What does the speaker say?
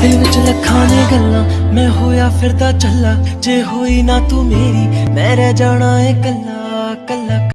ਦਿਲ ਵਿੱਚ ਲੱਖਾਂ ਨੇ ਗੱਲਾਂ, ਮੈਂ ਹੋਇਆ ਫਿਰਦਾ ਚੱਲਾ ਜੇ ਹੋਈ ਨਾ ਤੂੰ ਮੇਰੀ, ਮੈਂ ਰਹਿ ਜਾਣਾ ਏ ਕੱਲਾ ਕੱਲਾ।